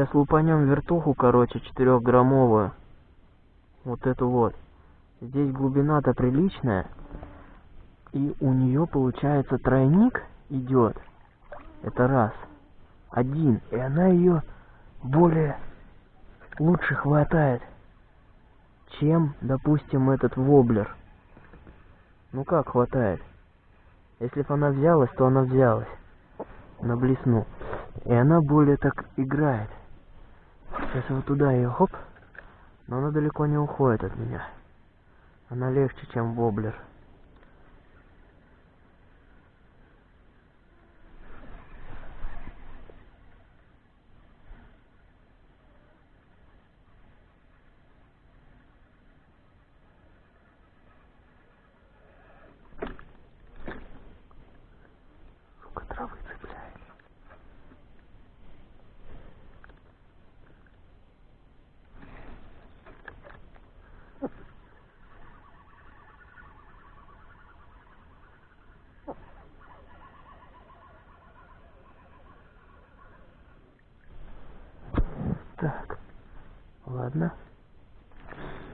Сейчас лупанем вертуху, короче, четырехграммовую. Вот эту вот. Здесь глубина-то приличная. И у нее получается тройник идет. Это раз. Один. И она ее более лучше хватает, чем, допустим, этот воблер. Ну как хватает? Если бы она взялась, то она взялась на блесну. И она более так играет. Сейчас вот туда ее хоп. Но она далеко не уходит от меня. Она легче, чем воблер. Сука, травы цепляет. Так, ладно.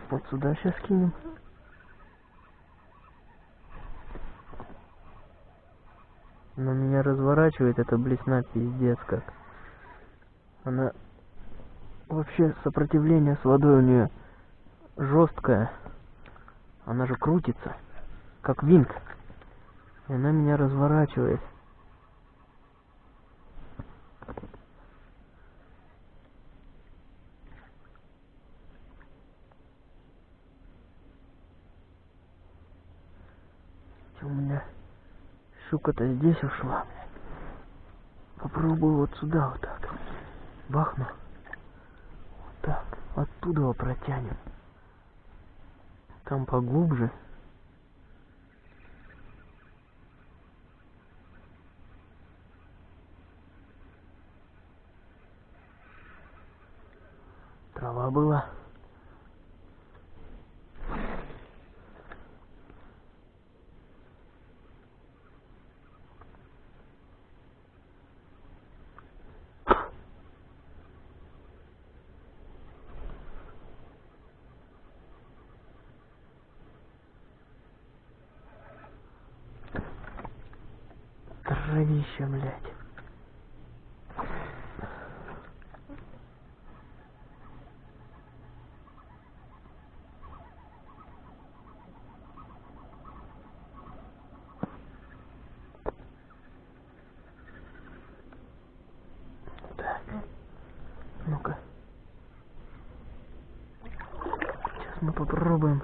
Вот сюда сейчас кинем. Но меня разворачивает эта блесна пиздец как. Она вообще сопротивление с водой у нее жесткое. Она же крутится, как винт. И она меня разворачивает. У меня щука-то здесь ушла. Попробую вот сюда вот так. Бахну. Вот так. Оттуда его протянем. Там поглубже. Трава была. Травище, блядь. Мы попробуем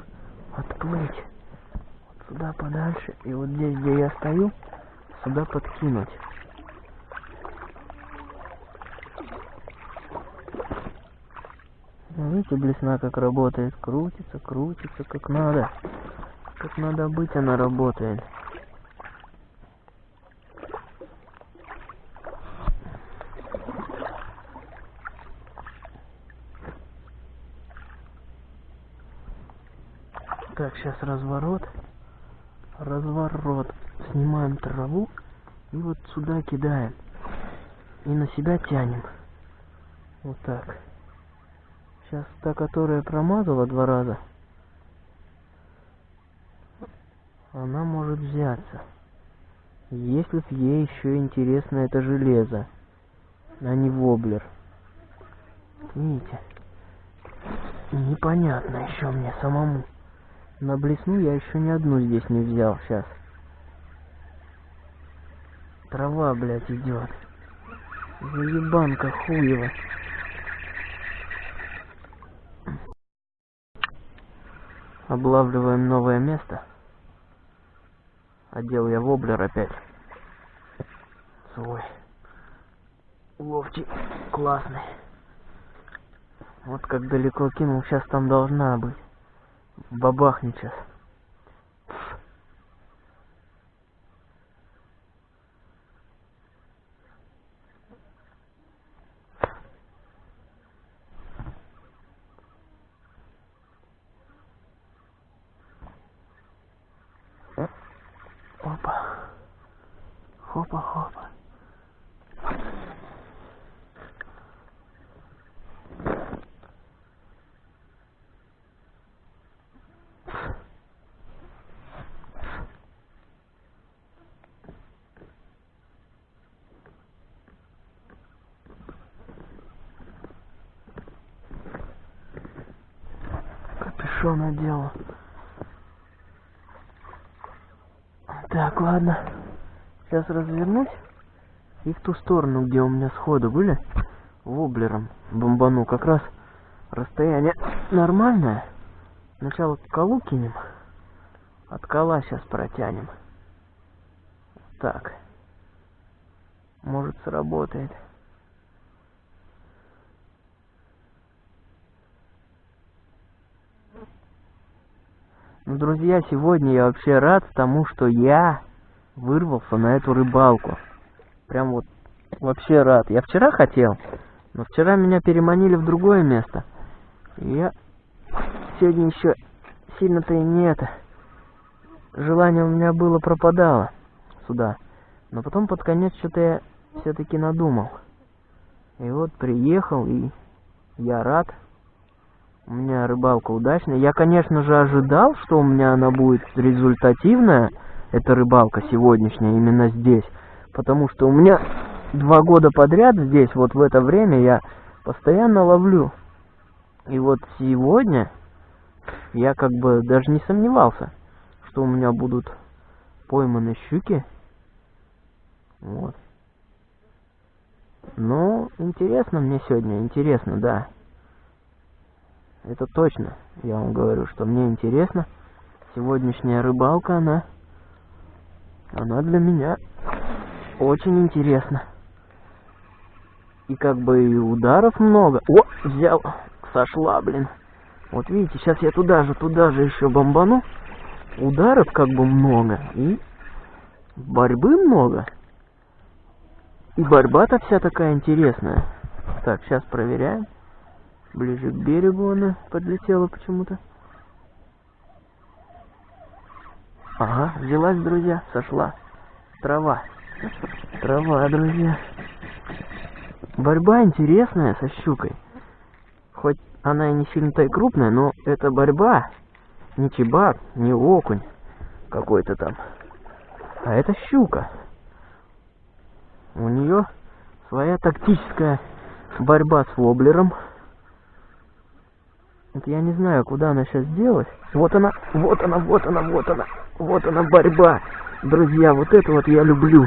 отплыть вот сюда подальше. И вот здесь, где я стою, сюда подкинуть. Ну, Видите, блесна как работает. Крутится, крутится, как надо. Как надо быть, она работает. Так, сейчас разворот. Разворот. Снимаем траву и вот сюда кидаем. И на себя тянем. Вот так. Сейчас та, которая промазала два раза, она может взяться. Если б ей еще интересно это железо, а не воблер. Видите? Непонятно еще мне самому. На блесну я еще ни одну здесь не взял сейчас. Трава, блядь, идет. Заебанка хуева. Облавливаем новое место. Одел я воблер опять. Свой. Ловчий. Классный. Вот как далеко кинул, сейчас там должна быть. Бабахнет сейчас. Опа. Хопа-хопа. Хорошо наделал. Так, ладно. Сейчас развернусь. И в ту сторону, где у меня сходы были, воблером бомбану. Как раз расстояние нормальное. Сначала колу кинем. От кола сейчас протянем. Так. Может сработает. Ну, друзья, сегодня я вообще рад тому, что я вырвался на эту рыбалку. Прям вот вообще рад. Я вчера хотел, но вчера меня переманили в другое место. И я сегодня еще сильно-то и не это. Желание у меня было пропадало сюда. Но потом под конец что-то я все-таки надумал. И вот приехал, и я рад. У меня рыбалка удачная. Я, конечно же, ожидал, что у меня она будет результативная, эта рыбалка сегодняшняя, именно здесь. Потому что у меня два года подряд здесь, вот в это время, я постоянно ловлю. И вот сегодня я как бы даже не сомневался, что у меня будут пойманы щуки. Вот. Ну, интересно мне сегодня, интересно, да. Это точно, я вам говорю, что мне интересно. Сегодняшняя рыбалка, она, она для меня очень интересна. И как бы и ударов много. О, взял, сошла, блин. Вот видите, сейчас я туда же, туда же еще бомбану. Ударов как бы много. И борьбы много. И борьба-то вся такая интересная. Так, сейчас проверяем. Ближе к берегу она подлетела почему-то. Ага, взялась, друзья, сошла. Трава. Трава, друзья. Борьба интересная со щукой. Хоть она и не сильно-то и крупная, но это борьба. Не чебак, не окунь какой-то там. А это щука. У нее своя тактическая борьба с воблером. Вот я не знаю, куда она сейчас делась. Вот она, вот она, вот она, вот она. Вот она борьба. Друзья, вот это вот я люблю.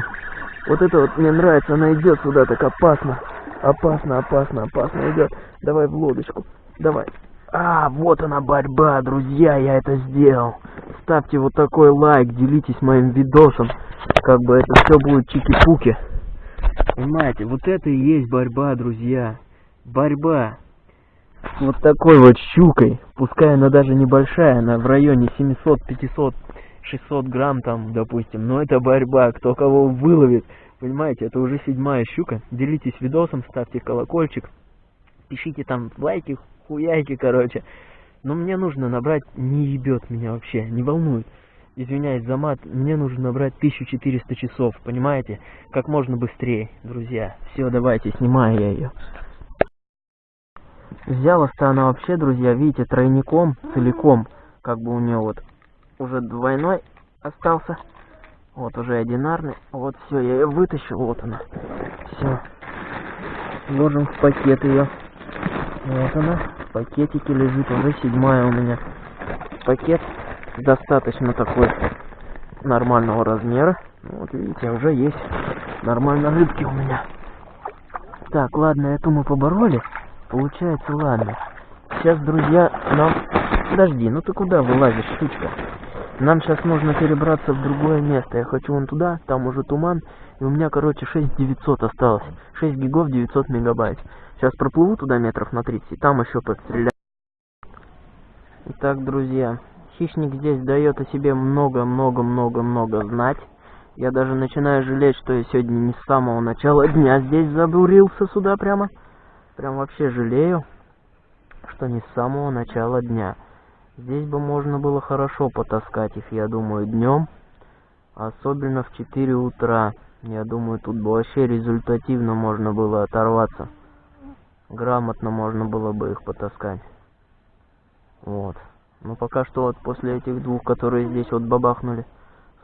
Вот это вот мне нравится. Она идет сюда так опасно. Опасно, опасно, опасно идет. Давай в лодочку. Давай. А, вот она борьба, друзья, я это сделал. Ставьте вот такой лайк, делитесь моим видосом. Как бы это все будет чики-пуки. Понимаете, вот это и есть борьба, друзья. Борьба вот такой вот щукой, пускай она даже небольшая, она в районе 700, 500, 600 грамм там, допустим, но это борьба, кто кого выловит, понимаете, это уже седьмая щука, делитесь видосом, ставьте колокольчик, пишите там лайки, хуяйки, короче, но мне нужно набрать, не ебет меня вообще, не волнует, извиняюсь за мат, мне нужно набрать 1400 часов, понимаете, как можно быстрее, друзья, все, давайте, снимаю я ее. Взялась-то она вообще, друзья, видите, тройником, целиком. Как бы у нее вот уже двойной остался. Вот уже одинарный. Вот все, я ее вытащил, вот она. Все. Ложим в пакет ее. Вот она. В пакетике лежит, уже седьмая у меня. Пакет достаточно такой нормального размера. Вот видите, уже есть нормально рыбки у меня. Так, ладно, эту мы побороли. Получается, ладно. Сейчас, друзья, нам... Подожди, ну ты куда вылазишь, штучка? Нам сейчас нужно перебраться в другое место. Я хочу вон туда, там уже туман. И у меня, короче, 6900 осталось. 6 гигов 900 мегабайт. Сейчас проплыву туда метров на 30, и там еще подстреляю. Итак, друзья, хищник здесь дает о себе много-много-много-много знать. Я даже начинаю жалеть, что я сегодня не с самого начала дня здесь забурился сюда прямо. Прям вообще жалею, что не с самого начала дня. Здесь бы можно было хорошо потаскать их, я думаю, днем. Особенно в 4 утра. Я думаю, тут бы вообще результативно можно было оторваться. Грамотно можно было бы их потаскать. Вот. Но пока что вот после этих двух, которые здесь вот бабахнули,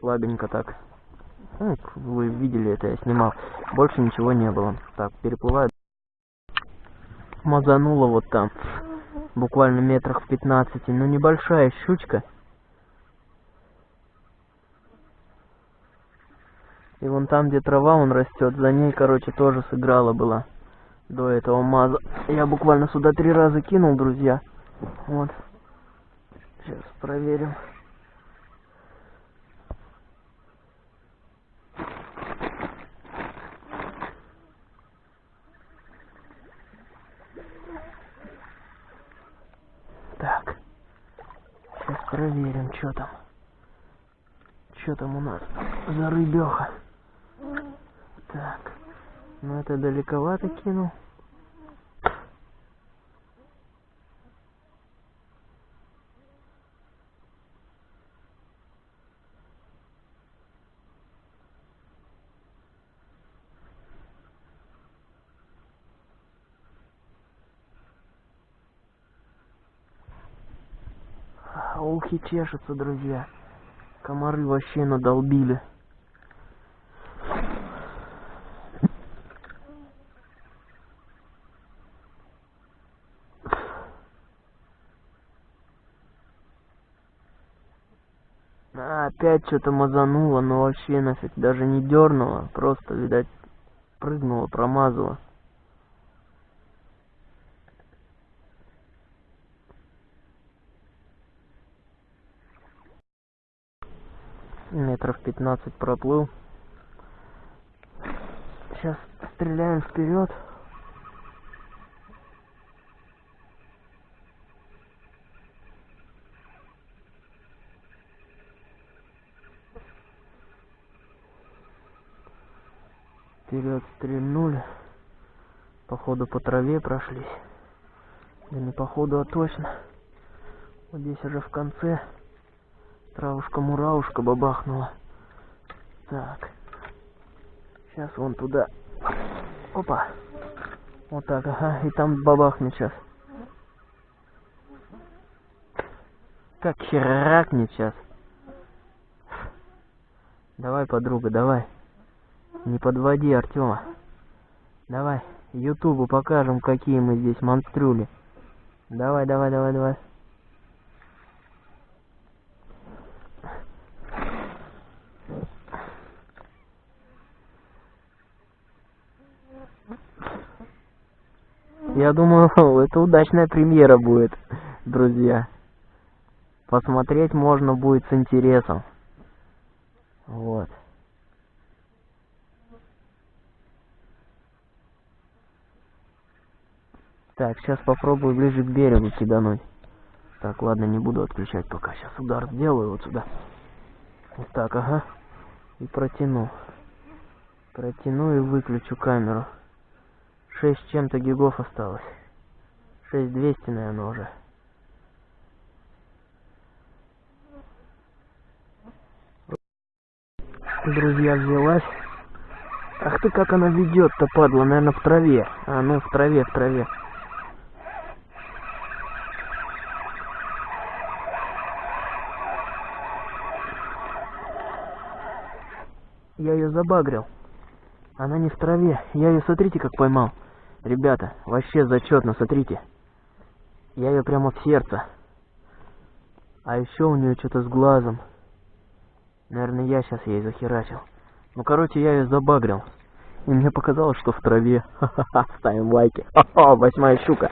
слабенько так. Ну, вы видели это, я снимал. Больше ничего не было. Так, переплываю мазануло вот там. буквально метрах в 15, но небольшая щучка. И вон там, где трава он растет, за ней, короче, тоже сыграла была до этого маза. Я буквально сюда три раза кинул, друзья. Вот. Сейчас проверим. Так. Сейчас проверим, что там. Что там у нас за рыбеха. Так. Ну это далековато кинул. Ухи чешутся, друзья. Комары вообще надолбили. Опять что-то мазануло, но вообще нафиг даже не дернуло. Просто, видать, прыгнуло, промазало. Метров 15 проплыл. Сейчас стреляем вперед. Вперед стрельнули. Походу по траве прошлись. Да не походу, а точно. Вот здесь уже в конце. Травушка-муравушка бабахнула. Так. Сейчас вон туда. Опа. Вот так, ага. И там бабахнет сейчас. Как херакнет сейчас. Давай, подруга, давай. Не подводи Артема. Давай, Ютубу покажем, какие мы здесь монстрюли. Давай, давай, давай, давай. Я думаю, это удачная премьера будет, друзья. Посмотреть можно будет с интересом. Вот. Так, сейчас попробую ближе к берегу кидануть. Так, ладно, не буду отключать пока. Сейчас удар сделаю вот сюда. Вот так, ага. И протяну. Протяну и выключу камеру. Шесть чем-то гигов осталось. Шесть двести, наверное, уже. Друзья, взялась. Ах ты, как она ведет-то, падла, наверное, в траве. А, ну, в траве, в траве. Я ее забагрил. Она не в траве. Я ее, смотрите, как поймал. Ребята, вообще зачетно, смотрите. Я ее прямо в сердце. А еще у нее что-то с глазом. Наверное, я сейчас ей захерачил. Ну, короче, я ее забагрил. И мне показалось, что в траве. Ха-ха-ха, ставим лайки. Ха-ха, восьмая щука.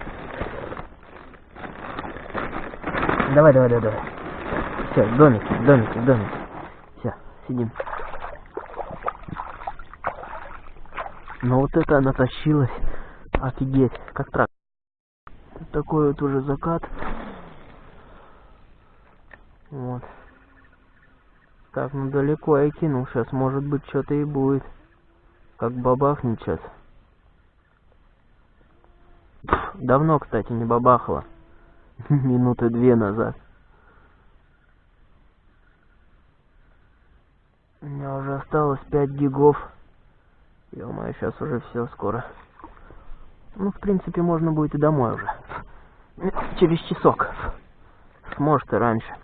Давай, давай, давай, давай. Все, домик, домик, домик. Все, сидим. Но вот это она тащилась. Офигеть, как трак. Такой вот уже закат. Вот. Так, ну далеко я кинул. Сейчас, может быть, что-то и будет. Как бабахнет сейчас. Давно, кстати, не бабахало. Минуты две назад. У меня уже осталось 5 гигов. Ё-моё, сейчас уже все скоро. Ну, в принципе, можно будет и домой уже. Через часок. Может, и раньше.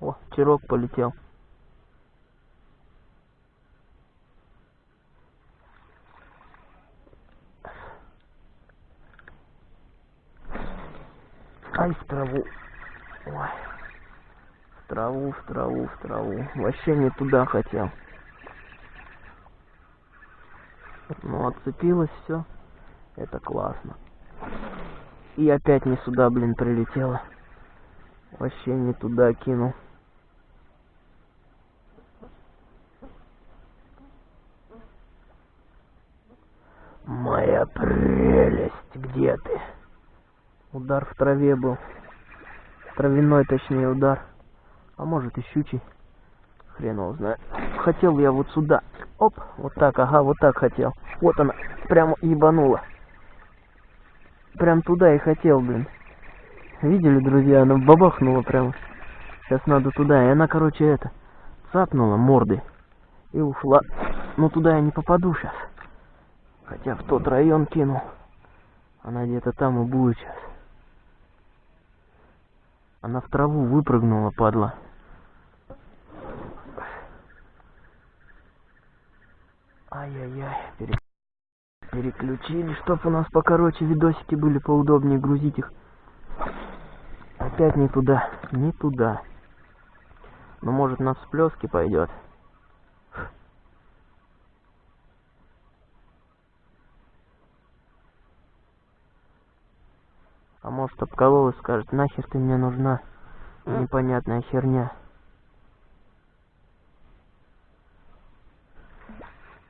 О, чирок полетел. Ай, в траву. Ой. В траву, в траву, в траву. Вообще не туда хотел. Ну, отцепилось все. Это классно. И опять не сюда, блин, прилетело. Вообще не туда кинул. Моя прелесть, где ты? Удар в траве был. Травяной, точнее, удар. А может и щучий. Хрен его знает. Хотел я вот сюда. Оп, вот так, ага, вот так хотел. Вот она, прямо ебанула. Прям туда и хотел, блин. Видели, друзья, она бабахнула прямо. Сейчас надо туда. И она, короче, это, цапнула мордой. И ушла. Но туда я не попаду сейчас. Хотя в тот район кинул. Она где-то там и будет сейчас. Она в траву выпрыгнула, падла. Ай-яй-яй, пере... переключили, чтоб у нас покороче видосики были, поудобнее грузить их. Опять не туда, не туда. Ну, может, на всплески пойдет. А может обкололась, скажет, нахер ты мне нужна, непонятная херня.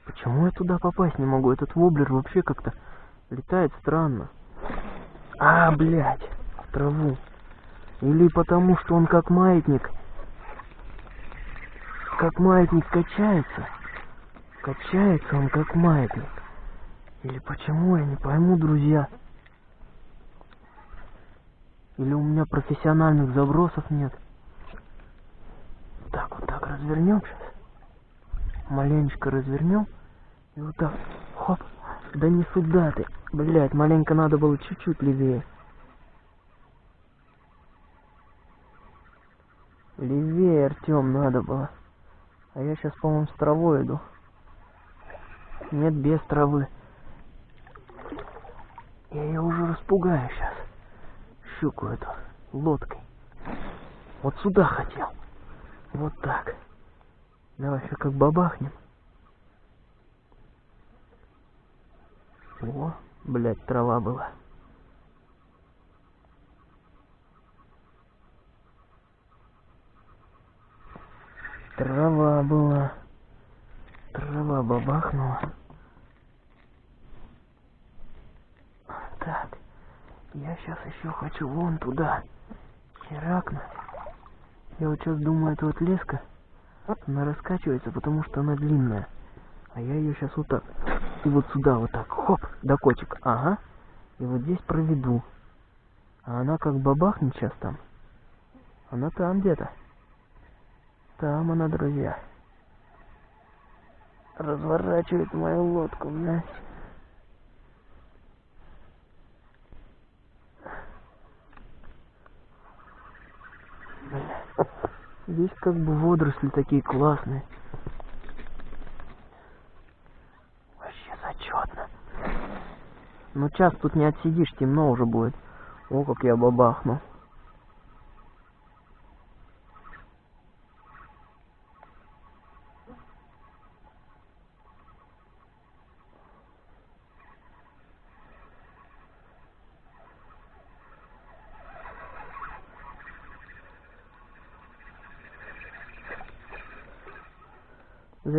Почему я туда попасть не могу? Этот воблер вообще как-то летает странно. А, блядь, в траву. Или потому, что он как маятник. Как маятник качается. Качается он как маятник. Или почему, я не пойму, друзья. Или у меня профессиональных забросов нет. Так, вот так развернем сейчас. Маленечко развернем. И вот так. Хоп. Да не сюда ты. Блять, маленько надо было чуть-чуть левее. Левее, Артем, надо было. А я сейчас, по-моему, с травой иду. Нет, без травы. Я ее уже распугаю сейчас щуку эту лодкой. Вот сюда хотел. Вот так. Давай еще как бабахнем. О, блядь, трава была. Трава была. Трава бабахнула. Так. Я сейчас еще хочу вон туда. Херакнуть. Я вот сейчас думаю, эта вот леска, она раскачивается, потому что она длинная. А я ее сейчас вот так. И вот сюда вот так. Хоп, до котик. Ага. И вот здесь проведу. А она как бабахнет сейчас там. Она там где-то. Там она, друзья. Разворачивает мою лодку, блядь. Здесь как бы водоросли такие классные. Вообще зачетно. Ну час тут не отсидишь, темно уже будет. О, как я бабахнул.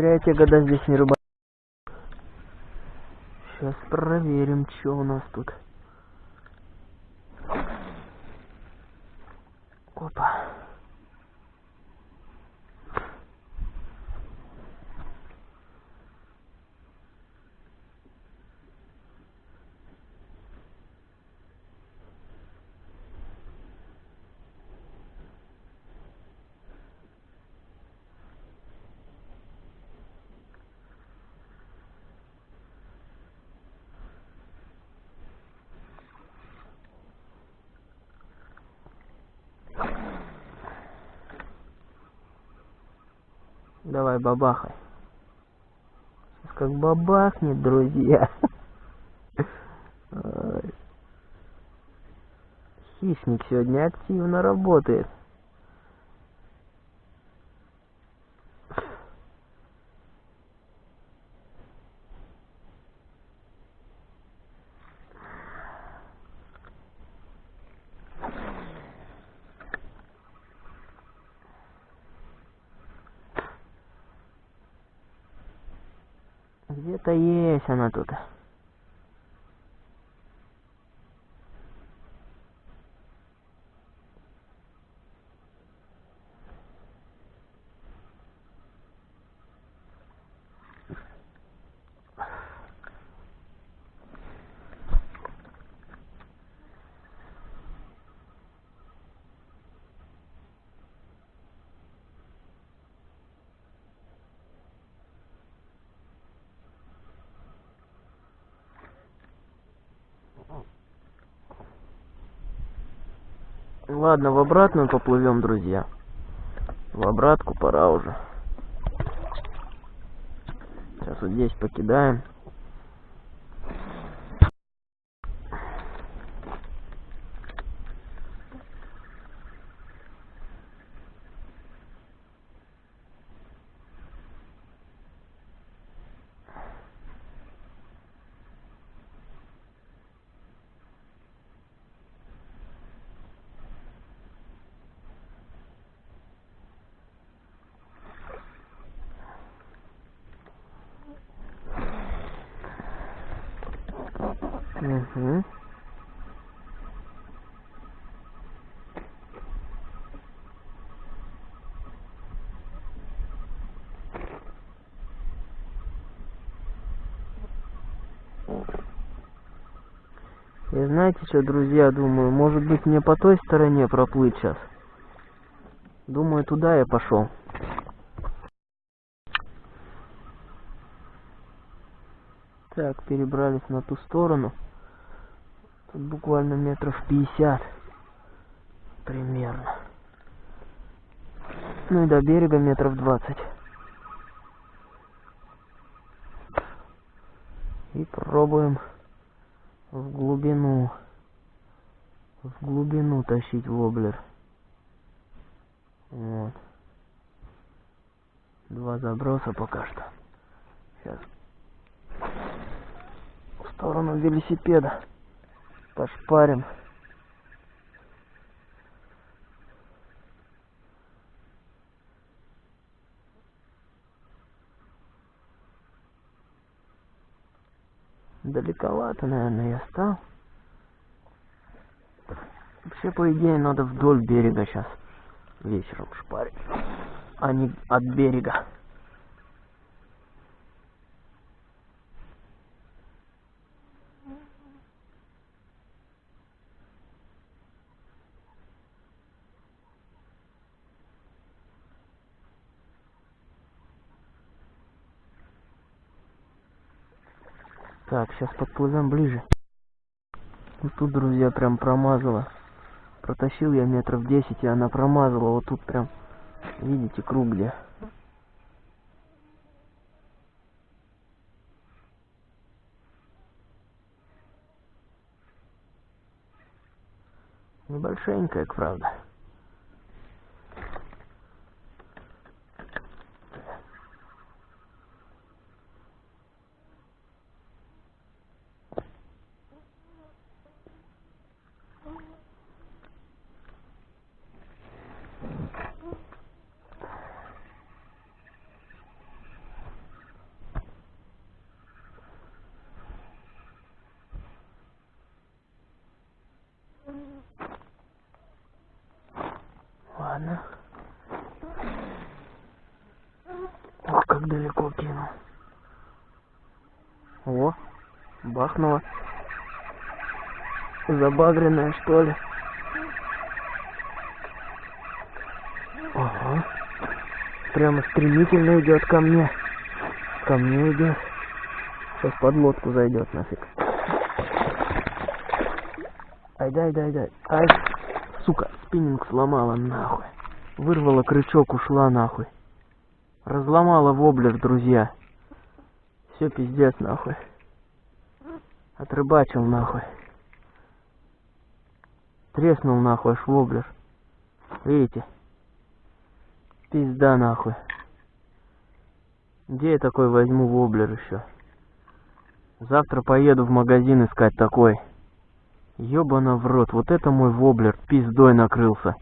Зря я те года здесь не рыбак. Сейчас проверим, что у нас тут. Опа. Давай, бабахай. Сейчас как бабахнет, друзья. Хищник сегодня активно работает. Где-то есть она тут. Ладно, в обратную поплывем, друзья. В обратку пора уже. Сейчас вот здесь покидаем. Знаете что, друзья, думаю, может быть мне по той стороне проплыть сейчас. Думаю, туда я пошел. Так, перебрались на ту сторону. Тут буквально метров 50 примерно. Ну и до берега метров 20. И пробуем в глубину. В глубину тащить воблер. Вот. Два заброса пока что. Сейчас. В сторону велосипеда пошпарим. Далековато, наверное, я стал. Вообще, по идее, надо вдоль берега сейчас вечером шпарить, а не от берега. Так, сейчас подплывем ближе. Вот тут, друзья, прям промазала. Протащил я метров 10, и она промазала. Вот тут прям, видите, круг где. Небольшенькая, правда. Ладно. Ох, как далеко кинул. О, бахнуло. Забагренная, что ли? Ага. Прямо стремительно идет ко мне. Ко мне идет. Сейчас под лодку зайдет нафиг. Ай, дай, дай, дай. Ай, сука, спиннинг сломала нахуй. Вырвала крючок, ушла нахуй. Разломала воблер, друзья. Все пиздец, нахуй. Отрыбачил, нахуй. Треснул, нахуй, аж воблер. Видите? Пизда, нахуй. Где я такой возьму воблер еще? Завтра поеду в магазин искать такой. Ёбана в рот, вот это мой воблер пиздой накрылся.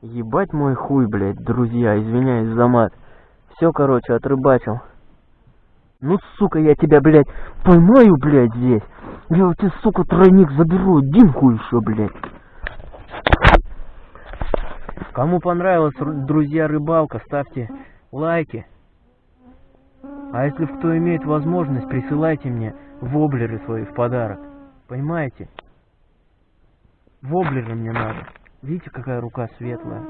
Ебать мой хуй, блядь, друзья, извиняюсь за мат. Все, короче, отрыбачил. Ну, сука, я тебя, блядь, поймаю, блядь, здесь. Я у тебя, сука, тройник заберу, Димку еще, блядь. Кому понравилась, друзья, рыбалка, ставьте лайки. А если кто имеет возможность, присылайте мне воблеры свои в подарок. Понимаете? Воблеры мне надо. Видите, какая рука светлая?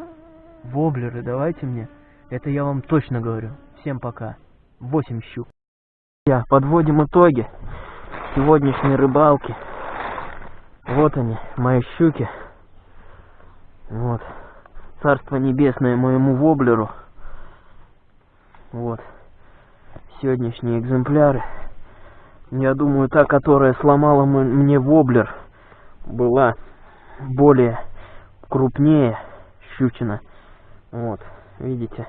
Воблеры давайте мне. Это я вам точно говорю. Всем пока. Восемь щук. Я подводим итоги сегодняшней рыбалки. Вот они, мои щуки. Вот. Царство небесное моему воблеру. Вот сегодняшние экземпляры. Я думаю, та, которая сломала мне воблер, была более крупнее щучина. Вот, видите?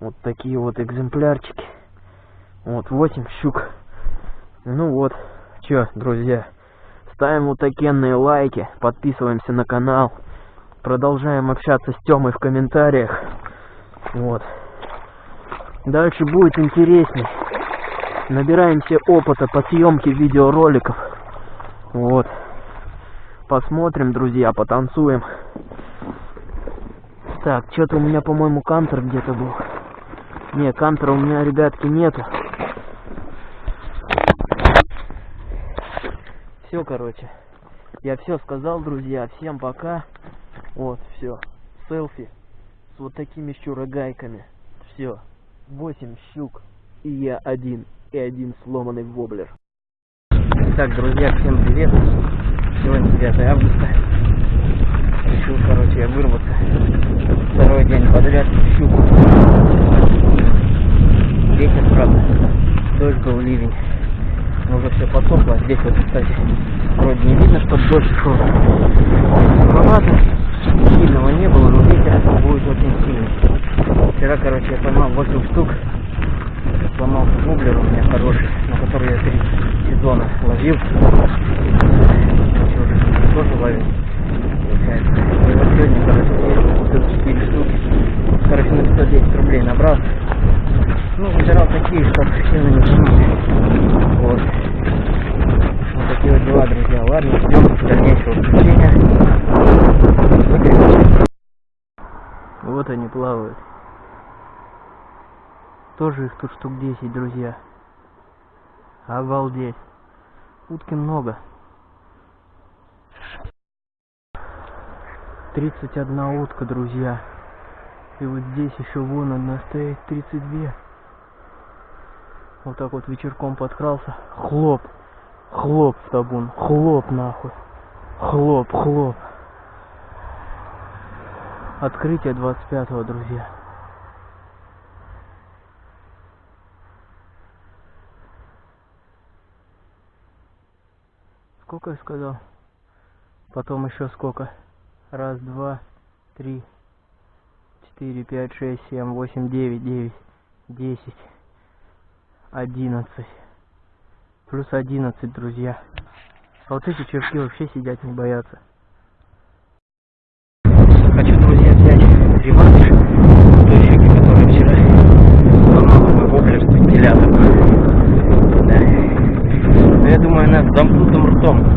Вот такие вот экземплярчики. Вот, 8 щук. Ну вот, чё, друзья, ставим вот такие лайки, подписываемся на канал, продолжаем общаться с Тёмой в комментариях. Вот. Дальше будет интересней. Набираемся опыта по съемке видеороликов. Вот. Посмотрим, друзья, потанцуем. Так, что-то у меня, по-моему, кантер где-то был. Не, кантера у меня, ребятки, нету. Все, короче. Я все сказал, друзья. Всем пока. Вот, все. Селфи с вот такими щурогайками. Все. 8 щук и я один, и один сломанный воблер. Так, друзья, всем привет. Сегодня 9 августа. Решил, короче, я вырваться. Второй день подряд щуку. Ветер, правда. Дождь был, ливень. Но уже все подсохло. Здесь вот, кстати, вроде не видно, что дождь шел. Суховато. Сильного не было, но ветер будет очень сильный. Вчера, короче, я поймал 8 штук. Сломался воблер у меня хороший, на который я три сезона ловил. Уже тоже ловил. И вот сегодня, короче, купил 4 штуки. Короче, на 510 рублей набрал. Ну, выбирал такие, чтобы сильно не тянули. Вот. Вот такие вот дела, друзья. Ладно, ждем дальнейшего приключения. Вот они плавают. Тоже их тут штук 10, друзья. Обалдеть. Утки много. 31 утка, друзья. И вот здесь еще вон одна стоит, 32. Вот так вот вечерком подкрался. Хлоп. Хлоп в табун. Хлоп нахуй. Хлоп, хлоп. Открытие 25 друзья. Сколько я сказал? Потом еще сколько? Раз, два, три, четыре, пять, шесть, семь, восемь, девять, девять, десять, одиннадцать. Плюс одиннадцать, друзья. А вот эти червяки вообще сидят не боятся. Хочу, друзья, взять реванш той щеки, которая вчера сломала мой воблер с вентилятором. Да. Но я думаю, она с замкнутым ртом.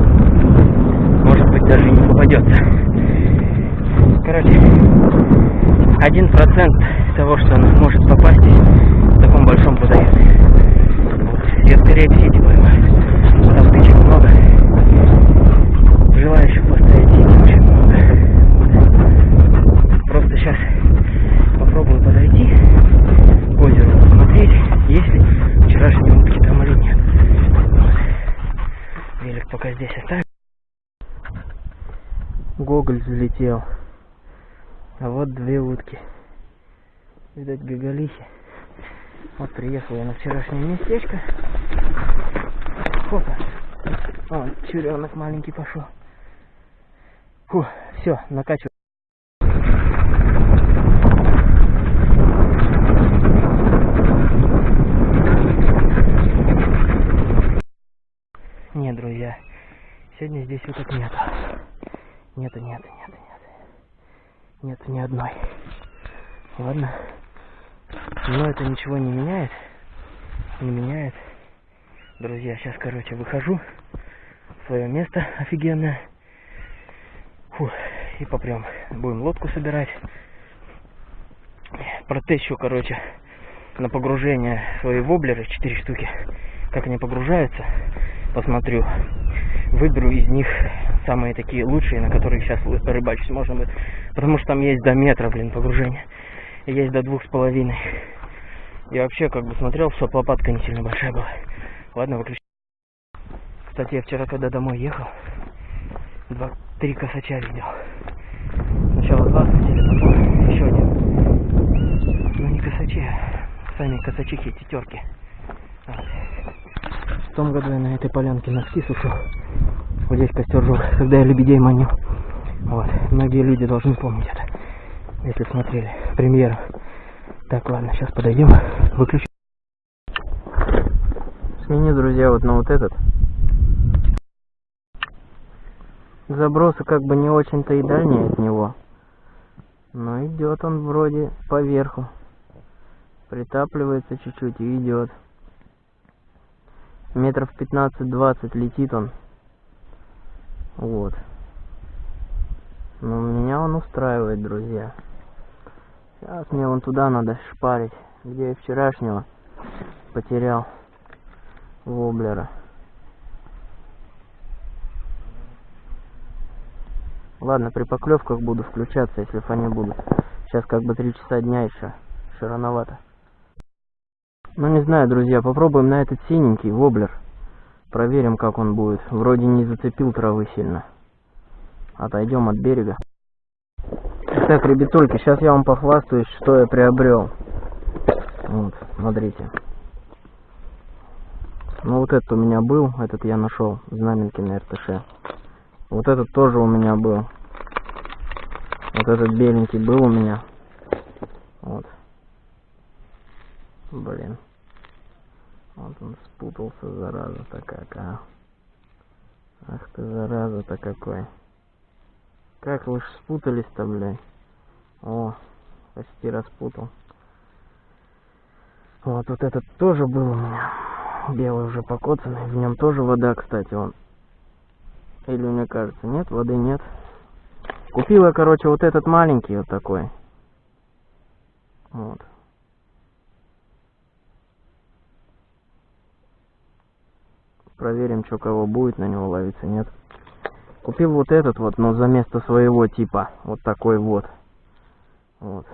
Может быть, даже не попадется. Короче, один процент того, что она может попасть в таком большом водоеме. Вот. Я скорее в сети поймаю. Там тычек много. Желающих поставить сети очень много. Вот. Просто сейчас попробую подойти к озеру, посмотреть, есть ли вчерашние утки там или нет. Вот. Велик пока здесь оставим. Залетел. А вот две утки. Видать, бегалихи. Вот приехал я на вчерашнее местечко. Опа. Вон, чуренок маленький пошел. Фу, все, накачиваю. Нет, друзья, сегодня здесь уток нету. Нету, нету, нету, Нету ни одной. Ладно. Но это ничего не меняет. Не меняет. Друзья, сейчас, короче, выхожу в свое место офигенное. Фу, и попрем. Будем лодку собирать. Протещу, короче, на погружение свои воблеры, 4 штуки. Как они погружаются, посмотрю. Выберу из них самые такие лучшие, на которых сейчас рыбачить можно будет. Потому что там есть до метра, блин, погружения. И есть до двух с половиной. Я вообще как бы смотрел, что лопатка не сильно большая была. Ладно, выключи. Кстати, я вчера, когда домой ехал, два, три косача видел. Сначала два сидели, потом еще один. Ну не косачи, сами косачихи, тетерки. Вот. Том году я на этой полянке носки сушил. Вот здесь костер жег, когда я лебедей манил. Вот. Многие люди должны помнить это, если смотрели премьеру. Так, ладно, сейчас подойдем, выключим. Смени, друзья, вот на вот этот. Забросы как бы не очень-то и дальние от него. Но идет он вроде поверху. Притапливается чуть-чуть и идет. Метров 15-20 летит он. Вот. Но меня он устраивает, друзья. Сейчас мне вон туда надо шпарить, где я вчерашнего потерял воблера. Ладно, при поклевках буду включаться, если фоне будут. Сейчас как бы три часа дня еще. Еще рановато. Ну не знаю, друзья, попробуем на этот синенький воблер. Проверим, как он будет. Вроде не зацепил травы сильно. Отойдем от берега. Так, ребятульки, сейчас я вам похвастаюсь, что я приобрел. Вот, смотрите. Ну вот этот у меня был, этот я нашел, знаменки на РТШ. Вот этот тоже у меня был. Вот этот беленький был у меня. Вот. Блин. Вот он спутался, зараза-то какая. Ах ты, зараза-то какой. Как вы ж спутались-то, блядь. О, почти распутал. Вот, вот этот тоже был у меня. Белый уже покоцанный. В нем тоже вода, кстати, он. Или мне кажется, нет, воды нет. Купил я, короче, вот этот маленький вот такой. Вот. Проверим, что кого будет на него ловиться, нет. Купил вот этот вот, но за место своего типа. Вот такой вот. Вот.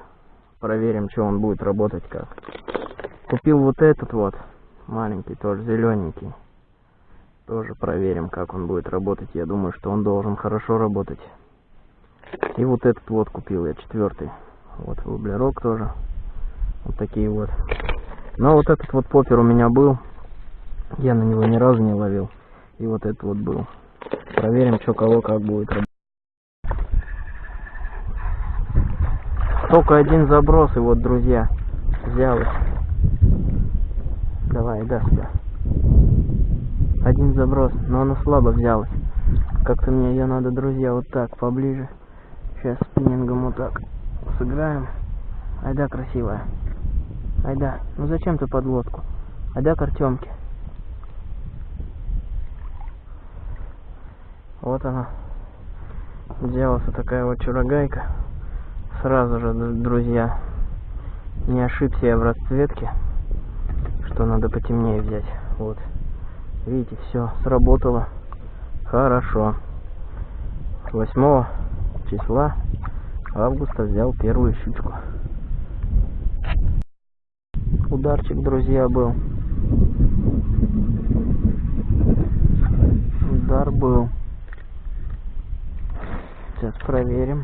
Проверим, что он будет работать как. Купил вот этот вот. Маленький тоже, зелененький. Тоже проверим, как он будет работать. Я думаю, что он должен хорошо работать. И вот этот вот купил я, четвертый. Вот воблерок тоже. Вот такие вот. Но вот этот вот поппер у меня был. Я на него ни разу не ловил. И вот этот вот был. Проверим, что кого как будет работать. Только один заброс, и вот, друзья, взял их. Давай, да, сюда. Один заброс, но она слабо взялась. Как-то мне ее надо, друзья, вот так, поближе. Сейчас спиннингом вот так сыграем. Айда, красивая. Айда, ну зачем ты под лодку? Айда к Артемке. Вот она. Сделался такая вот чурогайка. Сразу же, друзья, не ошибся я в расцветке, что надо потемнее взять. Вот. Видите, все сработало. Хорошо. 8 числа августа взял первую щучку. Ударчик, друзья, был. Удар был. Сейчас проверим.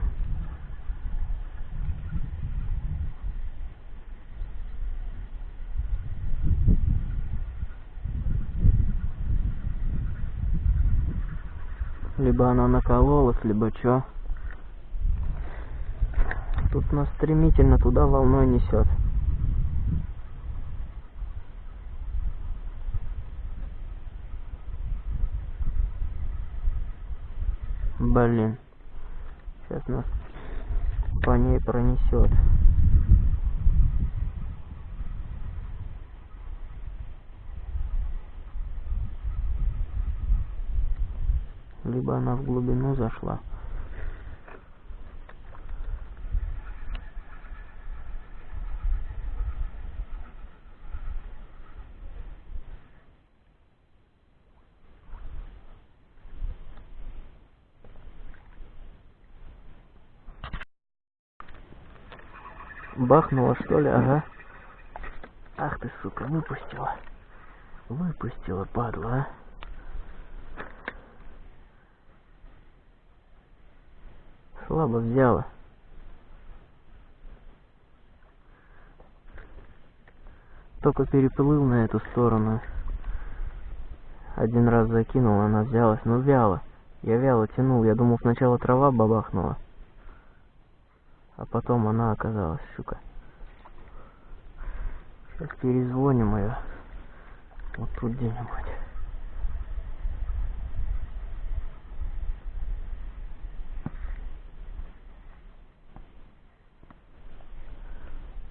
Либо она накололась, либо чё. Тут нас стремительно туда волной несет. Блин. Сейчас нас по ней пронесет. Либо она в глубину зашла. Бахнула что ли, ага. Ах ты, сука, выпустила. Выпустила, падла, а. Слабо взяла. Только переплыл на эту сторону. Один раз закинул, она взялась, но вяло. Я вяло тянул, я думал сначала трава бабахнула. А потом она оказалась, щука. Сейчас перезвоним ее. Вот тут где-нибудь.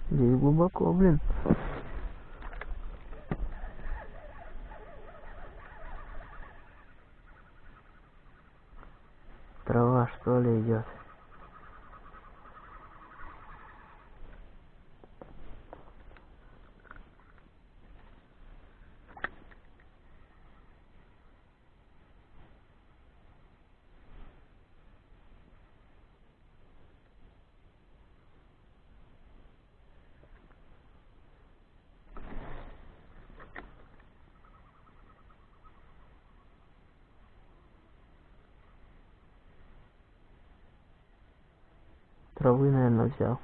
Здесь глубоко, блин. Трава что ли идет? Травы, наверное, взял.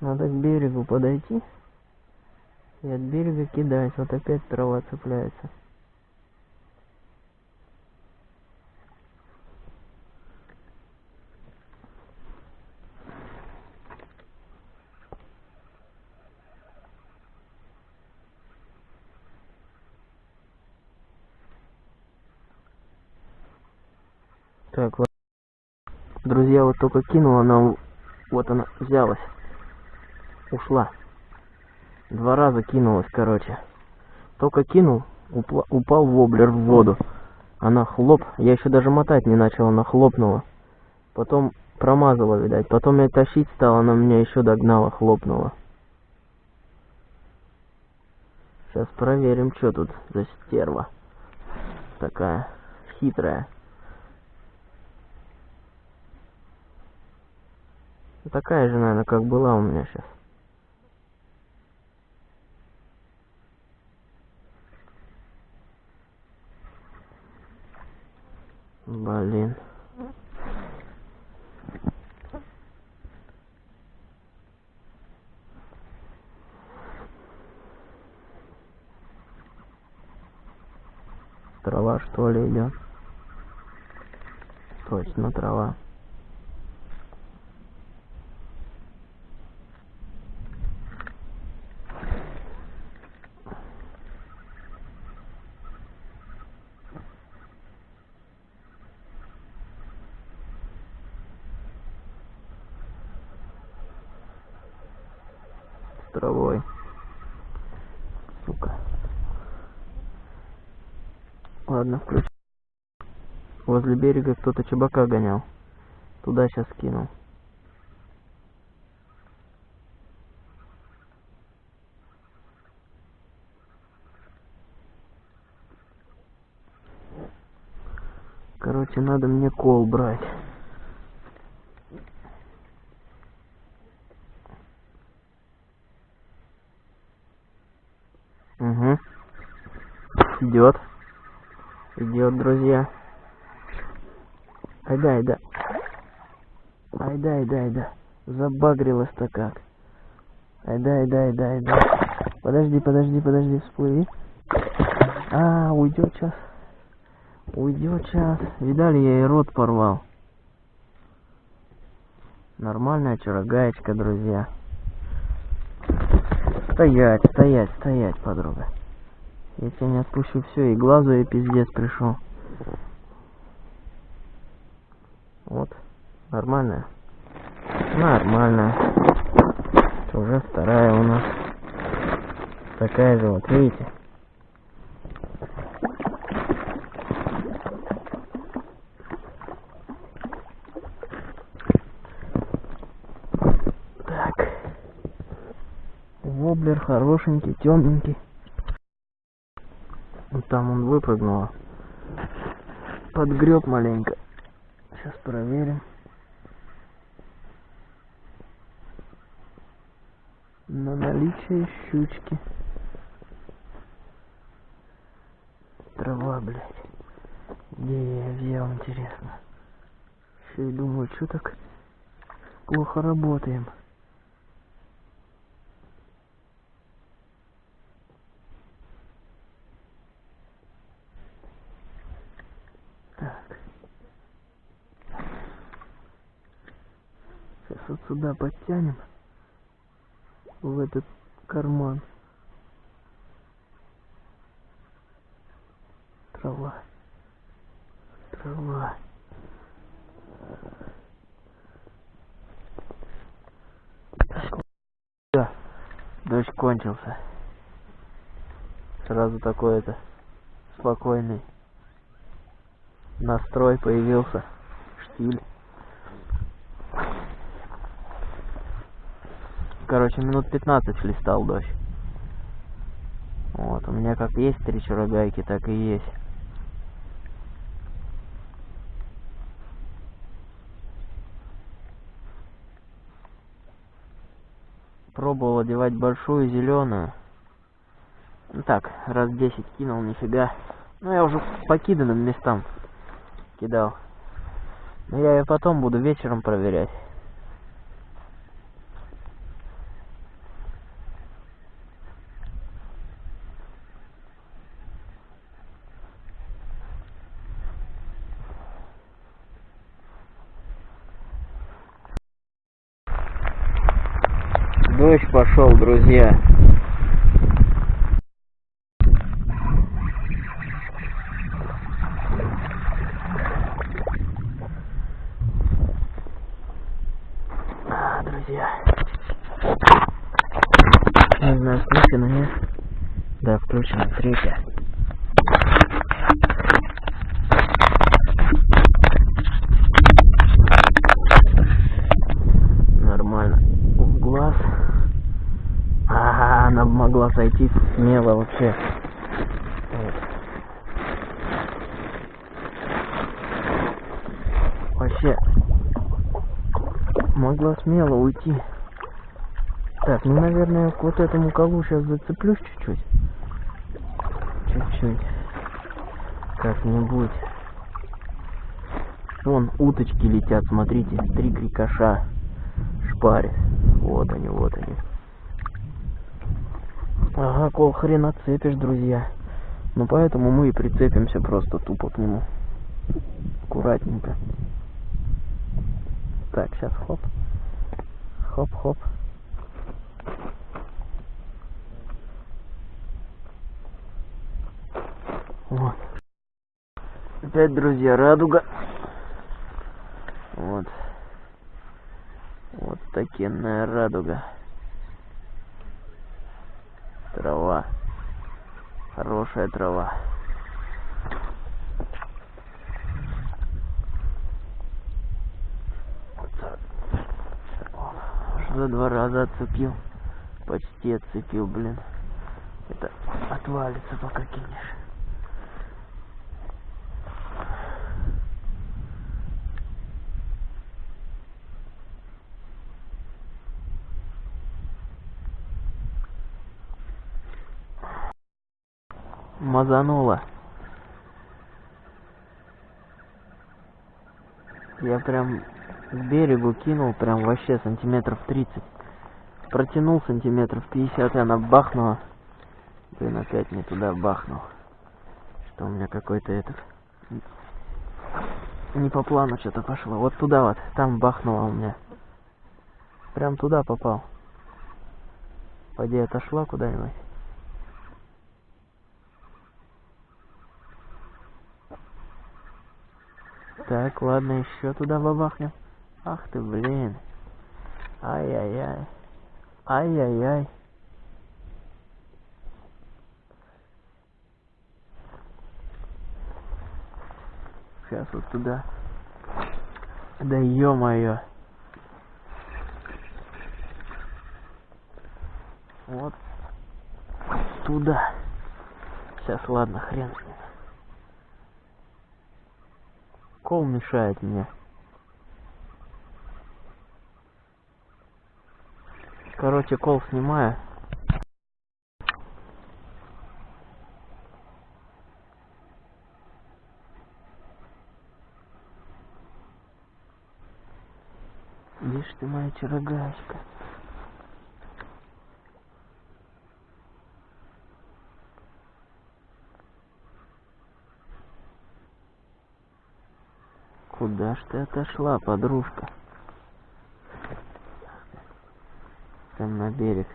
Надо к берегу подойти и от берега кидать. Вот опять трава цепляется. Так, вот. Друзья, вот только кинула она, вот она взялась. Ушла. Два раза кинулась, короче. Только кинул, упла, упал воблер в воду. Она хлоп, я еще даже мотать не начал, она хлопнула. Потом промазала, видать. Потом я тащить стала, она меня еще догнала, хлопнула. Сейчас проверим, что тут за стерва. Такая хитрая. Такая же, наверное, как была у меня сейчас. Блин. Трава что ли идет? Точно трава. Травой. Сука. Ладно, включи. Возле берега кто-то чебака гонял. Туда сейчас кинул. Короче, надо мне кол брать. Идет. Идет, друзья. Айда, айда. Айда, айда, айда. Забагрилась-то как. Айда, айда, айда, айда. Подожди, подожди, подожди, всплыви. А, уйдет сейчас. Уйдет сейчас. Видали, я и рот порвал. Нормальная чурагаечка, друзья. Стоять, стоять, стоять, подруга. Я не отпущу все, и глазу я пиздец пришел. Вот, нормальная. Нормальная. Уже вторая у нас. Такая же вот, видите? Так. Воблер хорошенький, темненький. Там он выпрыгнул. Подгреб маленько. Сейчас проверим. На наличие щучки. Трава, блядь. Где я взял, интересно. Еще и думаю, что так плохо работаем. Так. Сейчас вот сюда подтянем. В этот карман. Трава. Трава. Да. Дождь кончился. Сразу такой это спокойный настрой появился. Штиль. Короче, минут 15 листал дождь. Вот, у меня как есть три чурогайки, так и есть. Пробовал одевать большую зеленую. Ну так, раз 10 кинул, нифига. Ну я уже по киданным местам кидал. Но я ее потом буду вечером проверять. Дождь пошел, друзья. А, друзья. Не знаю, включено, нет? Да, включено. Третья. Нормально. В глаз. Ага, она могла сойти вообще. Вот. Вообще могла смело уйти. Так, ну, наверное, к вот этому колу сейчас зацеплюсь чуть-чуть. Чуть-чуть. Как-нибудь. Вон уточки летят, смотрите. Три крикоша. Шпарит. Вот они, вот они. Ага, кол хрен отцепишь, друзья. Ну поэтому мы и прицепимся просто тупо к нему. Аккуратненько. Так, сейчас хоп. Хоп-хоп. Вот. Опять, друзья, радуга. Вот. Вот такенная радуга. Трава. Хорошая трава. Уже два раза отцепил. Почти отцепил, блин. Это отвалится, пока кинешь. Мазануло. Я прям к берегу кинул, прям вообще сантиметров 30. Протянул сантиметров 50, и она бахнула. Блин, опять не туда бахнул. Что у меня какой-то этот... Не по плану что-то пошло. Вот туда вот, там бахнуло у меня. Прям туда попал. Пойди отошла куда-нибудь. Так, ладно, еще туда бабахнем. Ах ты, блин. Ай-яй-яй. Ай-яй-яй. Сейчас вот туда. Да ё-моё. Вот туда. Сейчас, ладно, хрен с ним. Кол мешает мне. Короче, кол снимаю. Ж ты моя чарогачка? Куда ж ты отошла, подружка? Там на берег.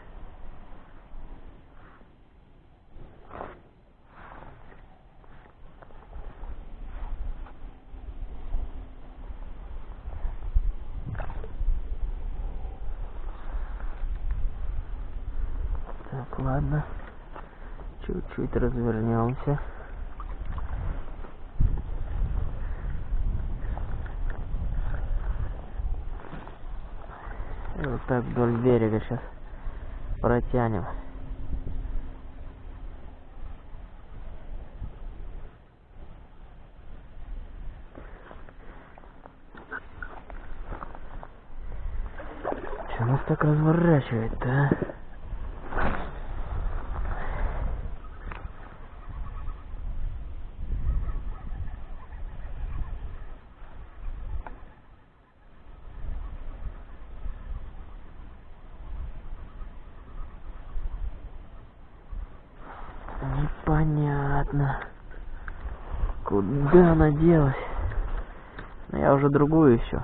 Так, ладно. Чуть-чуть развернемся. И вот так вдоль берега сейчас протянем. Че нас так разворачивает-то, а? Делась? Ну, я уже другую еще.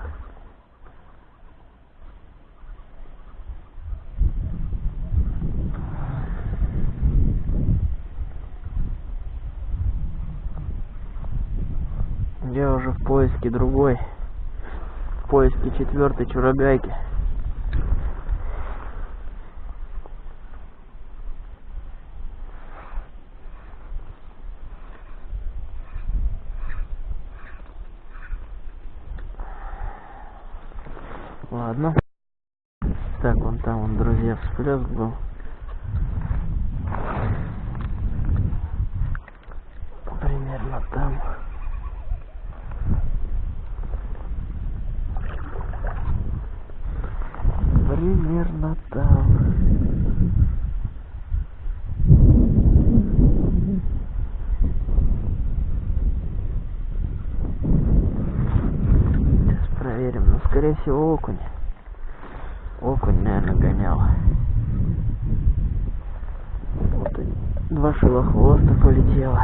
Я уже в поиске другой. В поиске четвертой чурогайки. Ладно. Так, вон там, вон, всплеск был. Примерно там. Примерно там. Сейчас проверим. Ну, скорее всего, окунь. Окунь, наверное, гонял. Вот и два шилохвоста полетело.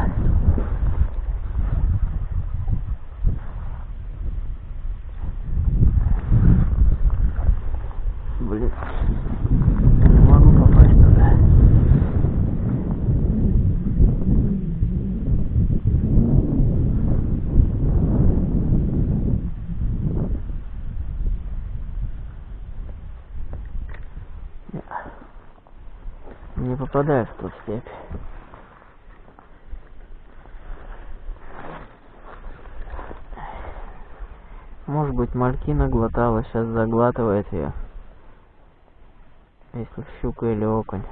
Блин. Не могу попасть туда. Не попадаю в ту степь. Может быть, малькина глотала, сейчас заглатывает ее. Если щука или окунь.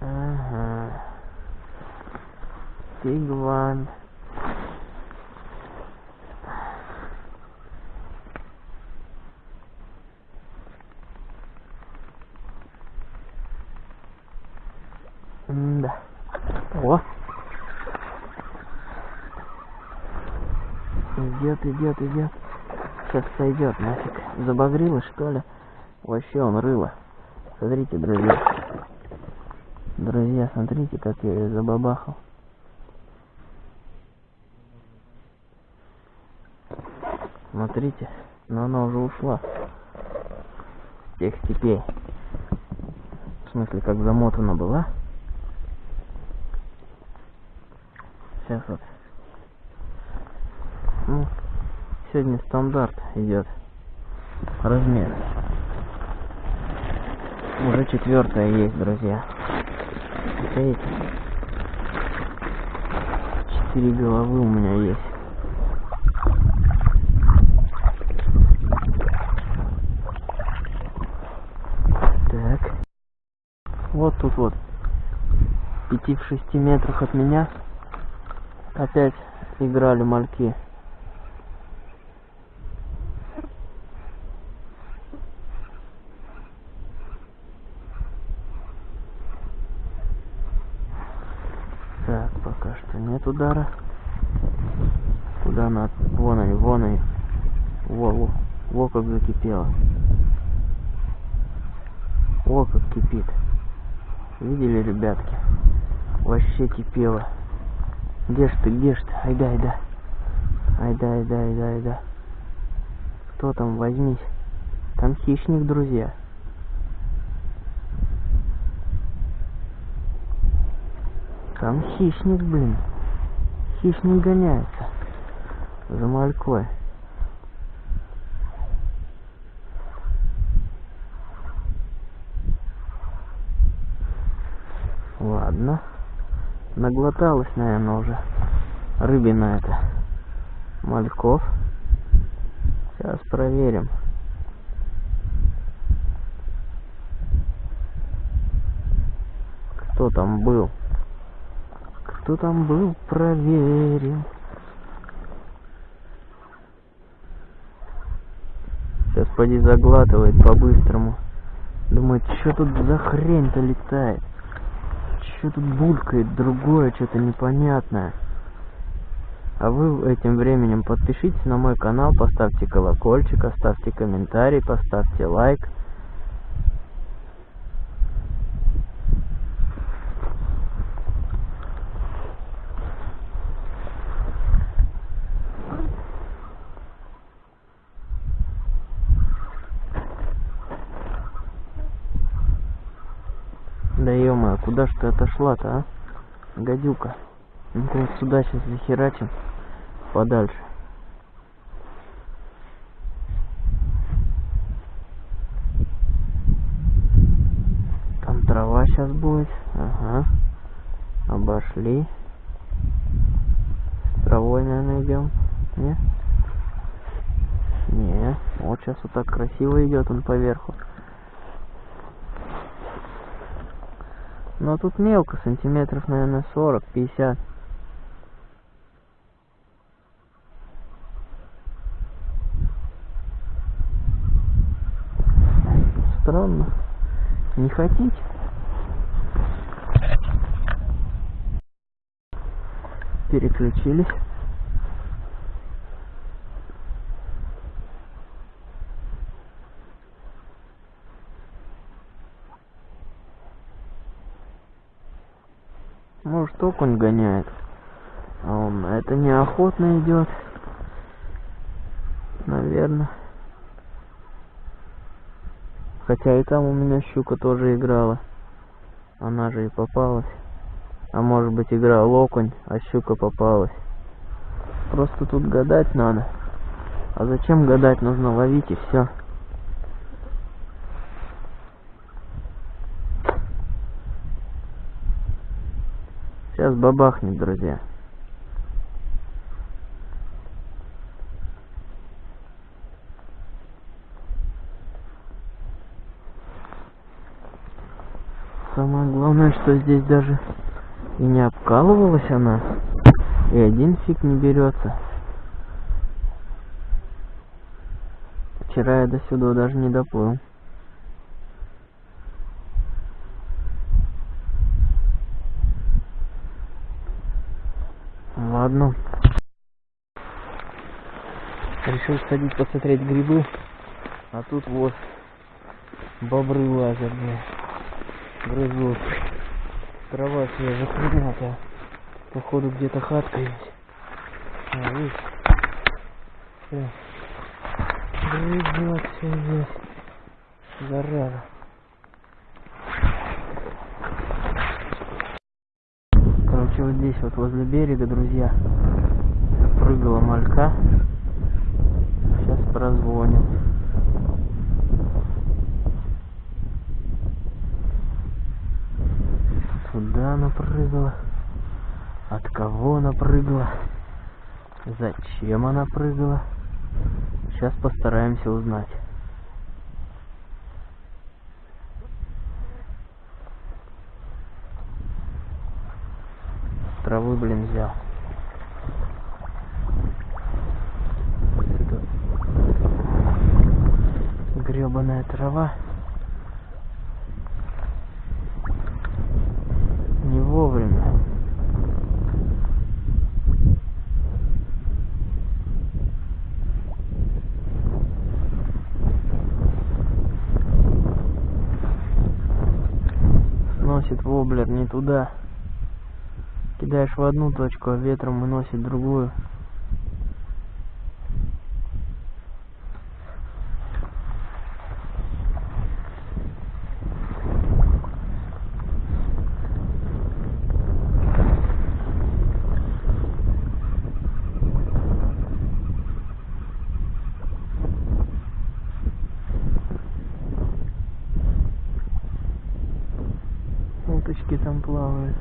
Ага. Тигван. Да. О! Идет, идет. Сейчас сойдет нафиг. Забагрило что ли? Вообще он рыло. Смотрите, друзья. Друзья, смотрите, как я ее забабахал. Смотрите, но она уже ушла. Тех степей. В смысле, как замотана была. Сейчас вот. Ну, сегодня стандарт идет. Размер. Уже четвертая есть, друзья. Видите? Четыре головы у меня есть. Так. Вот тут вот. Пяти в шести метрах от меня опять играли мальки. Так, пока что нет удара. Куда она? Вон они, вон они. Во, во, во как закипело. О, как кипит. Видели, ребятки? Вообще кипело. Где ж ты, где ж ты? Айда, айда. Айда, айда, айда, айда. Кто там, возьмись. Там хищник, друзья. Там хищник, блин. Хищник гоняется. За малькой. Ладно. Наглоталась, наверное, уже. Рыбина это. Мальков. Сейчас проверим. Кто там был? Кто там был? Проверим. Сейчас поди заглатывает по-быстрому. Думает, что тут за хрень-то летает? Что тут булькает другое, что-то непонятное. А вы этим временем подпишитесь на мой канал, поставьте колокольчик, оставьте комментарий, поставьте лайк. Да ё куда ж ты отошла-то, а? Гадюка. Вот сюда сейчас захерачим. Подальше. Там трава сейчас будет. Ага. Обошли. С травой, наверное, идем. Не? Не. Вот сейчас вот так красиво идет он поверху. Но тут мелко, сантиметров, наверное, 40-50. Странно. Не хотите? Переключились. Может окунь гоняет. Он это неохотно идет. Наверное. Хотя и там у меня щука тоже играла. Она же и попалась. А может быть играл окунь, а щука попалась. Просто тут гадать надо. А зачем гадать? Нужно ловить и все. Сейчас бабахнет, друзья. Самое главное, что здесь даже и не обкалывалась она. И один фиг не берется. Вчера я до сюда даже не доплыл. Решил сходить посмотреть грибы, а тут вот бобры лазят, бля. Грызут. Трава свежепринятая. Походу где-то хатка есть. А. Грызет все здесь. Зараза. Короче, вот здесь вот возле берега, друзья, прыгала малька. Сейчас прозвоним. Куда она прыгала? От кого она прыгала? Зачем она прыгала? Сейчас постараемся узнать. Травы, блин, взял. Гребаная трава. Не вовремя. Сносит воблер не туда. Кидаешь в одну точку, а ветром выносит другую. Уточки там плавают.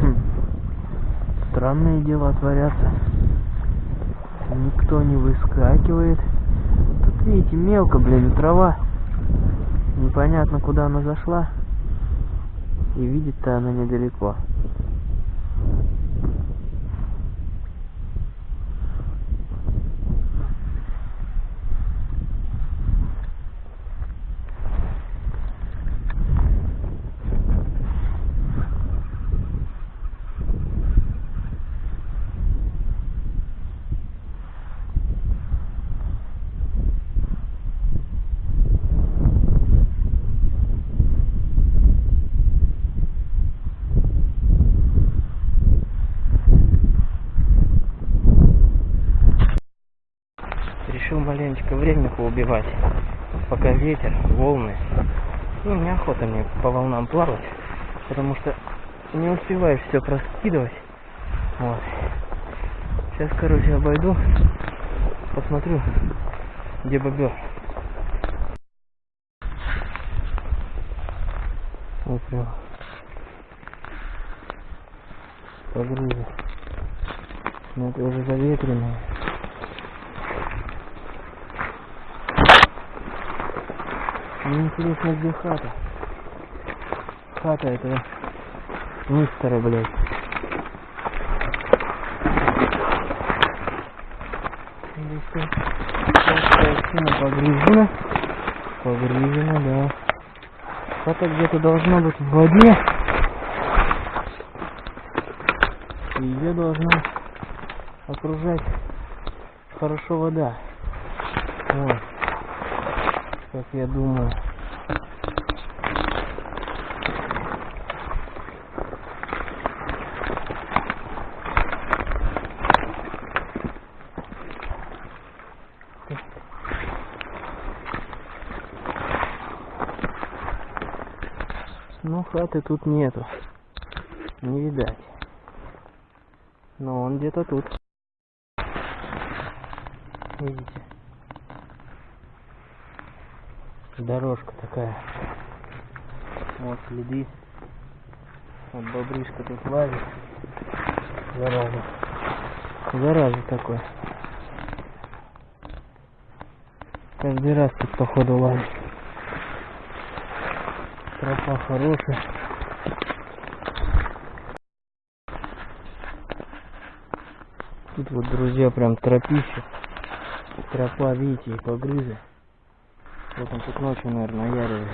Хм. Странные дела творятся. Никто не выскакивает. Тут, видите, мелко, блин, трава. Непонятно, куда она зашла. И видит-то она недалеко. Решил маленечко поубивать, пока ветер, волны. Ну, неохота мне по волнам плавать, потому что не успеваешь все проскидывать. Вот. Сейчас, короче, обойду, посмотрю, где бобер. Вот прям. Погрузы. Ну, это уже заветренное. Мне интересно, где хата. Хата этого мистера, блядь. Картина погружена. Погружена, да. Хата где-то должна быть в воде. И ее должна окружать хорошо вода. Вот как я думаю. Ну, хаты тут нету. Не видать. Но он где-то тут. Видите? Дорожка такая. Вот следы. Вот бобрышка тут лазит. Зараза. Зараза такой. Каждый раз тут походу лазит. Тропа хорошая. Тут вот, друзья, прям тропище. Тропа, видите, и погрызы. Вот он тут ночью, наверное, наяривает.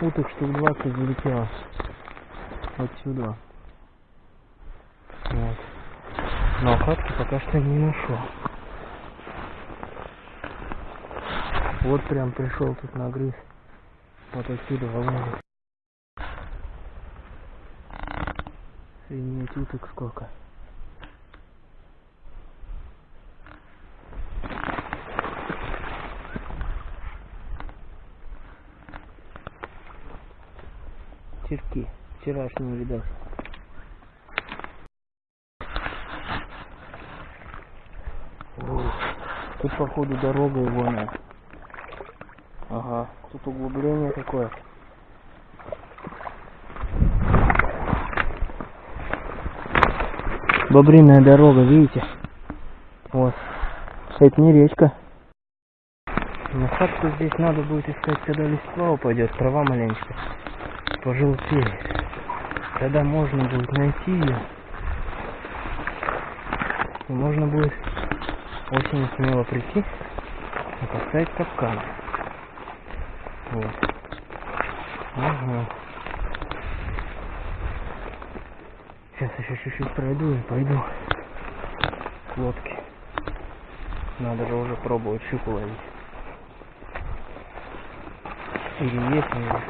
Уток штук 20 залетело. Отсюда. Вот. Но хатки пока что не нашел. Вот прям пришел тут на грыз. Вот отсюда волны. Охренеть уток сколько. Черки. Вчерашние, видать. О, Тут походу дорога ивоная. Ага, тут углубление такое. Бобриная дорога, видите? Вот. Это не речка. Но хатку здесь надо будет искать, когда листва упадет, трава маленько пожелтеет. Тогда можно будет найти ее. И можно будет осенью смело прийти и поставить капкан. Вот. Ага. Сейчас еще чуть-чуть пройду и пойду к лодке. Надо же уже пробовать щуку ловить. Или есть у меня.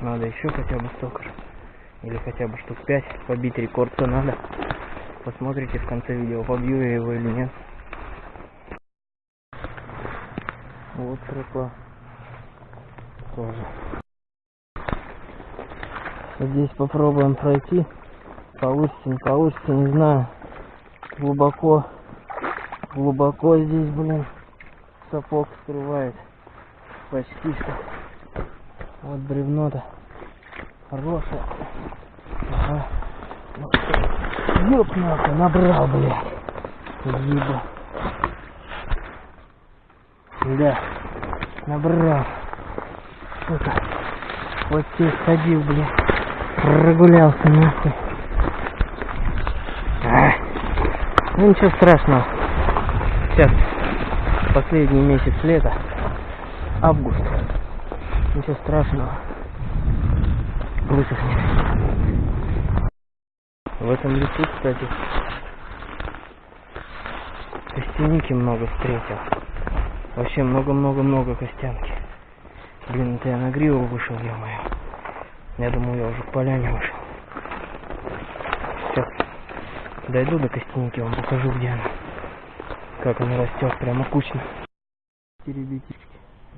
Надо еще хотя бы столько же. Или хотя бы штук 5 побить рекорд-то надо. Посмотрите в конце видео, побью я его или нет. Вот тропа. Тоже. Здесь попробуем пройти. Получится, не получится, не знаю. Глубоко. Глубоко здесь, блин. Сапог скрывает. Почти что. Вот бревно-то. Хорошее. Ага. Ёп набрал, блядь. Еба. Да. Набрал. Сука. Вот здесь ходил, блядь. Прогулялся нахуй. А. Ну ничего страшного. Сейчас последний месяц лета. Август. Ничего страшного. Высохнет. В этом лесу, кстати, костяники много встретил. Вообще много-много-много костянки. Блин, это я на гриву вышел, ё-моё. Я думал, я уже к поляне вышел. Сейчас дойду до костяники, вам покажу, где она. Как она растет, прямо кучно. Ребятишки,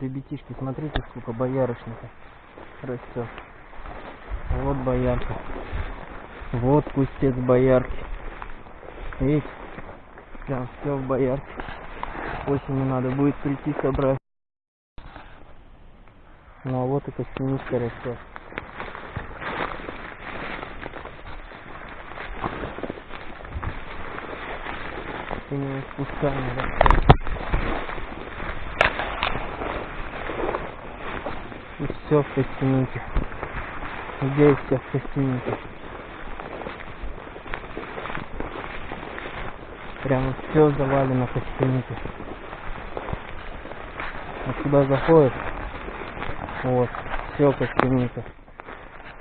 ребятишки, смотрите, сколько боярышника растет. Вот боярка. Вот кустец боярки. Видите? Прям все в боярке. Осенью надо будет прийти собрать. Ну а вот и костяничка растет. Синего спускания растет. И все в костянике. Здесь все в костянике. Прямо все завалено костянике. Вот сюда заходит. Вот, все костяника.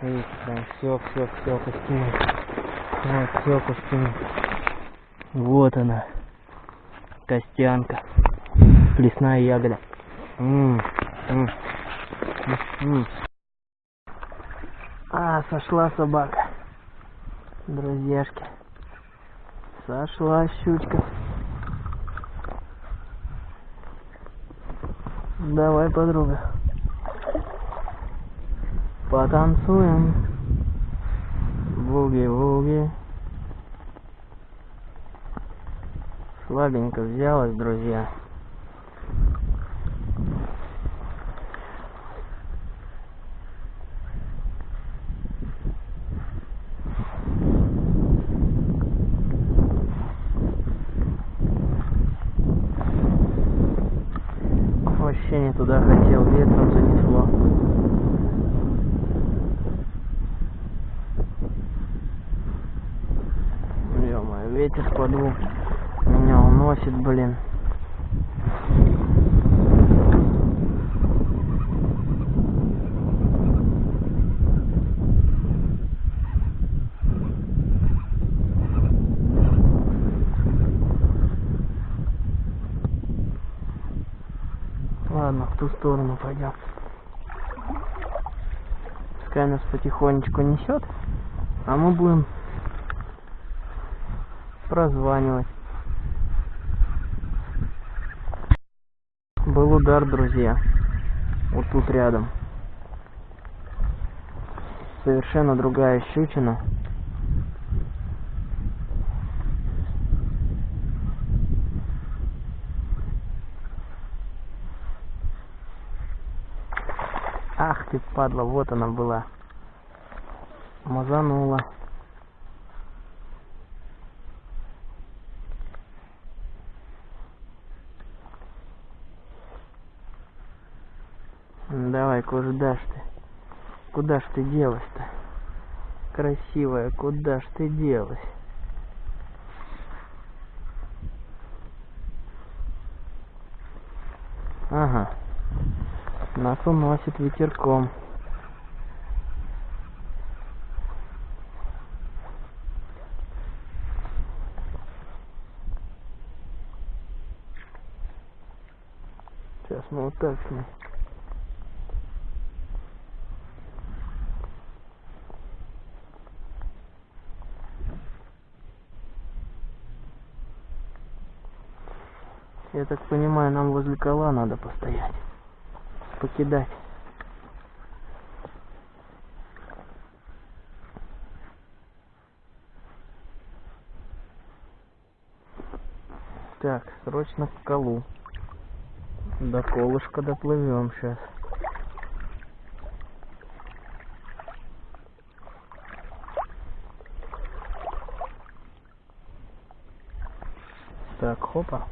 Видите, прям все, все, все костяника. Вот, все костяника. Вот она. Костянка. Лесная ягода. М -м -м. А, сошла собака. Друзьяшки. Сошла щучка. Давай, подруга. Потанцуем. Буги-вуги. Слабенько взялась, друзья. Вообще не туда хотел, ветром занесло. Ё-моё, ветер подул. Меня уносит, блин. Ладно, в ту сторону пойдем. Пускай нас потихонечку несет, а мы будем прозванивать. Был удар, друзья. Вот тут рядом. Совершенно другая щучина. Ах ты, падла, вот она была. Мазанула. Давай, куда ж ты? Куда ж ты делась-то? Красивая, куда ж ты делась? Ага. Нас уносит ветерком. Сейчас мы вот так с. Я так понимаю, нам возле кола надо постоять. Покидать. Так, срочно к колу. До колышка доплывем сейчас. Так, хопа.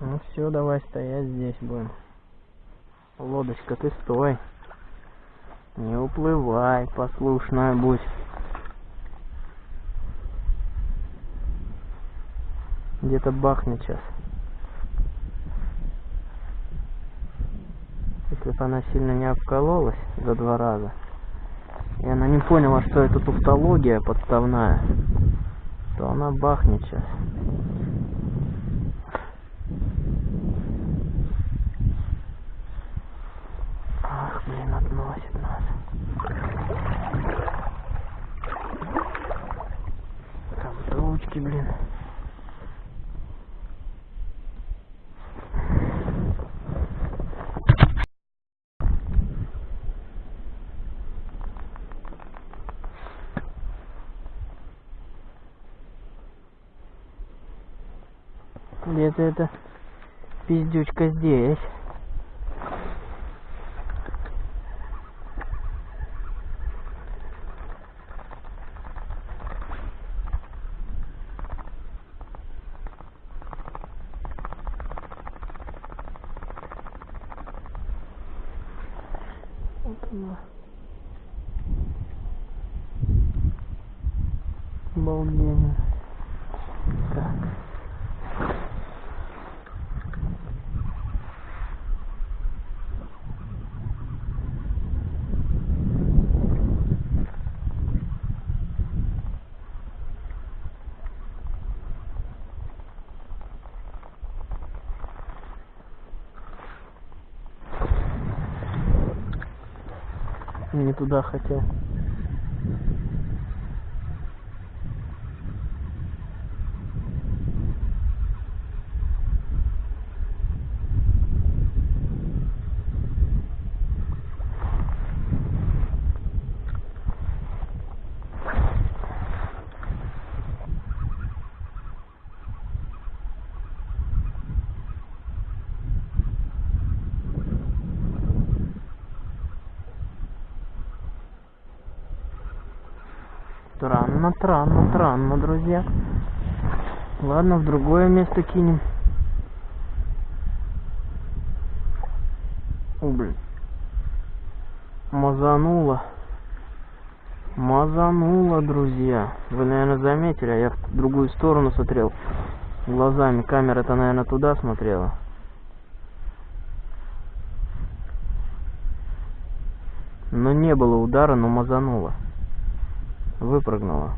Ну все, давай стоять здесь будем. Лодочка, ты стой. Не уплывай, послушная будь. Где-то бахнет сейчас. Если бы она сильно не обкололась за два раза, и она не поняла, что это туфтология подставная, то она бахнет сейчас. блин, относит нас. Там ручки, блин. Где-то это пиздючка здесь. Обалденно. Так. Не туда хотел. Странно, странно, друзья. Ладно, в другое место кинем. О, блин. Мазануло. Мазануло, друзья. Вы, наверное, заметили, а я в другую сторону смотрел глазами. Камера-то, наверное, туда смотрела. Но не было удара, но мазануло выпрыгнула